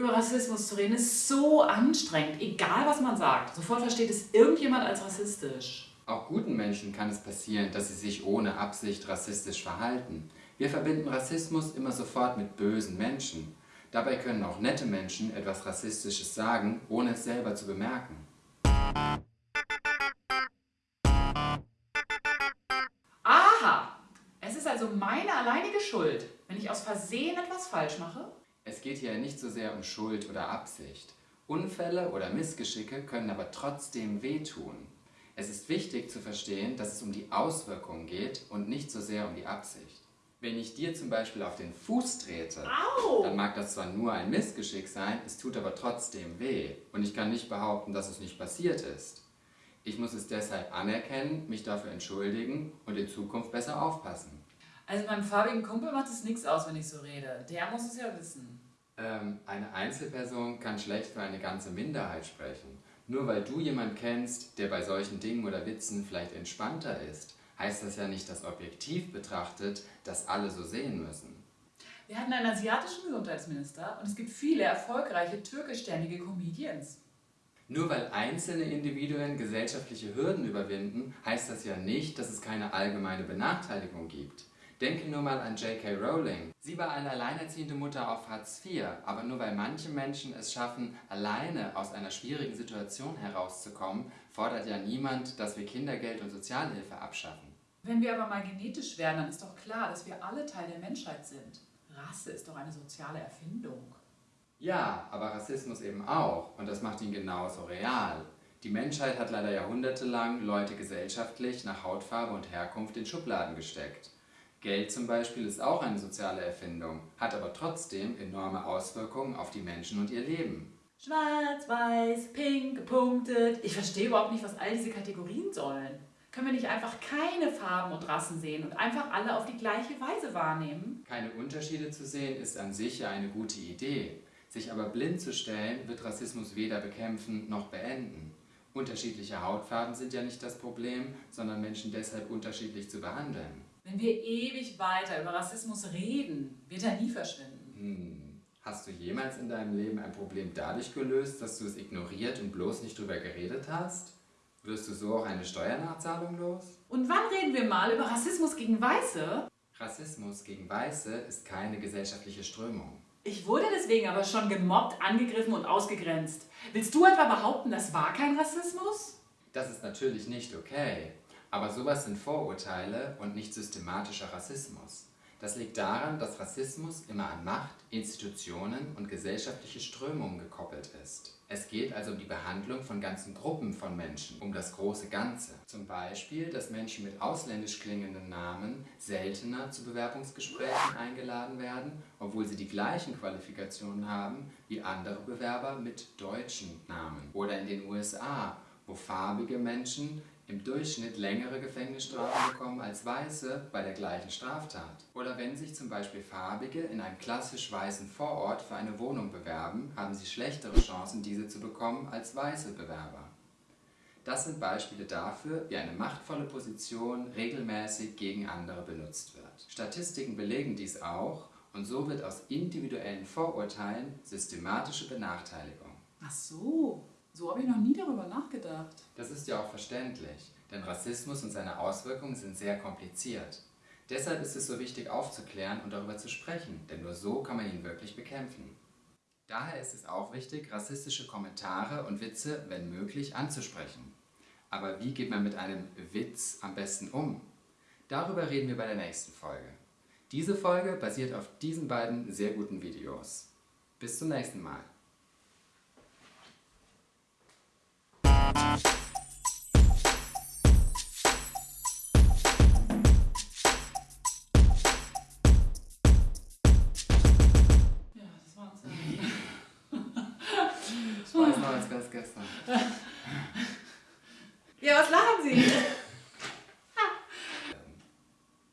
Über Rassismus zu reden ist so anstrengend, egal was man sagt. Sofort versteht es irgendjemand als rassistisch. Auch guten Menschen kann es passieren, dass sie sich ohne Absicht rassistisch verhalten. Wir verbinden Rassismus immer sofort mit bösen Menschen. Dabei können auch nette Menschen etwas Rassistisches sagen, ohne es selber zu bemerken. Aha! Es ist also meine alleinige Schuld, wenn ich aus Versehen etwas falsch mache? Es geht hier nicht so sehr um Schuld oder Absicht. Unfälle oder Missgeschicke können aber trotzdem wehtun. Es ist wichtig zu verstehen, dass es um die Auswirkungen geht und nicht so sehr um die Absicht. Wenn ich dir zum Beispiel auf den Fuß trete, Au! dann mag das zwar nur ein Missgeschick sein, es tut aber trotzdem weh. Und ich kann nicht behaupten, dass es nicht passiert ist. Ich muss es deshalb anerkennen, mich dafür entschuldigen und in Zukunft besser aufpassen. Also meinem farbigen Kumpel macht es nichts aus, wenn ich so rede. Der muss es ja wissen. Ähm, eine Einzelperson kann schlecht für eine ganze Minderheit sprechen. Nur weil du jemand kennst, der bei solchen Dingen oder Witzen vielleicht entspannter ist, heißt das ja nicht, dass objektiv betrachtet, dass alle so sehen müssen. Wir hatten einen asiatischen Gesundheitsminister und es gibt viele erfolgreiche türkischstämmige Comedians. Nur weil einzelne Individuen gesellschaftliche Hürden überwinden, heißt das ja nicht, dass es keine allgemeine Benachteiligung gibt. Denke nur mal an J.K. Rowling. Sie war eine alleinerziehende Mutter auf Hartz IV, aber nur weil manche Menschen es schaffen, alleine aus einer schwierigen Situation herauszukommen, fordert ja niemand, dass wir Kindergeld und Sozialhilfe abschaffen. Wenn wir aber mal genetisch werden, dann ist doch klar, dass wir alle Teil der Menschheit sind. Rasse ist doch eine soziale Erfindung. Ja, aber Rassismus eben auch und das macht ihn genauso real. Die Menschheit hat leider jahrhundertelang Leute gesellschaftlich nach Hautfarbe und Herkunft in Schubladen gesteckt. Geld zum Beispiel ist auch eine soziale Erfindung, hat aber trotzdem enorme Auswirkungen auf die Menschen und ihr Leben. Schwarz, weiß, pink, gepunktet. Ich verstehe überhaupt nicht, was all diese Kategorien sollen. Können wir nicht einfach keine Farben und Rassen sehen und einfach alle auf die gleiche Weise wahrnehmen? Keine Unterschiede zu sehen ist an sich ja eine gute Idee. Sich aber blind zu stellen, wird Rassismus weder bekämpfen noch beenden. Unterschiedliche Hautfarben sind ja nicht das Problem, sondern Menschen deshalb unterschiedlich zu behandeln. Wenn wir ewig weiter über Rassismus reden, wird er nie verschwinden. Hm. Hast du jemals in deinem Leben ein Problem dadurch gelöst, dass du es ignoriert und bloß nicht drüber geredet hast? Wirst du so auch eine Steuernachzahlung los? Und wann reden wir mal über Rassismus gegen Weiße? Rassismus gegen Weiße ist keine gesellschaftliche Strömung. Ich wurde deswegen aber schon gemobbt, angegriffen und ausgegrenzt. Willst du etwa behaupten, das war kein Rassismus? Das ist natürlich nicht okay. Aber sowas sind Vorurteile und nicht systematischer Rassismus. Das liegt daran, dass Rassismus immer an Macht, Institutionen und gesellschaftliche Strömungen gekoppelt ist. Es geht also um die Behandlung von ganzen Gruppen von Menschen, um das große Ganze. Zum Beispiel, dass Menschen mit ausländisch klingenden Namen seltener zu Bewerbungsgesprächen eingeladen werden, obwohl sie die gleichen Qualifikationen haben wie andere Bewerber mit deutschen Namen. Oder in den USA, wo farbige Menschen im Durchschnitt längere Gefängnisstrafen bekommen als Weiße bei der gleichen Straftat. Oder wenn sich zum Beispiel Farbige in einem klassisch weißen Vorort für eine Wohnung bewerben, haben sie schlechtere Chancen, diese zu bekommen als weiße Bewerber. Das sind Beispiele dafür, wie eine machtvolle Position regelmäßig gegen andere benutzt wird. Statistiken belegen dies auch und so wird aus individuellen Vorurteilen systematische Benachteiligung. Ach so, habe ich noch nie darüber nachgedacht. Das ist ja auch verständlich, denn Rassismus und seine Auswirkungen sind sehr kompliziert. Deshalb ist es so wichtig aufzuklären und darüber zu sprechen, denn nur so kann man ihn wirklich bekämpfen. Daher ist es auch wichtig, rassistische Kommentare und Witze, wenn möglich, anzusprechen. Aber wie geht man mit einem Witz am besten um? Darüber reden wir bei der nächsten Folge. Diese Folge basiert auf diesen beiden sehr guten Videos. Bis zum nächsten Mal. Ja, das war uns. Ich weiß noch, als gestern. Ja, was lachen Sie?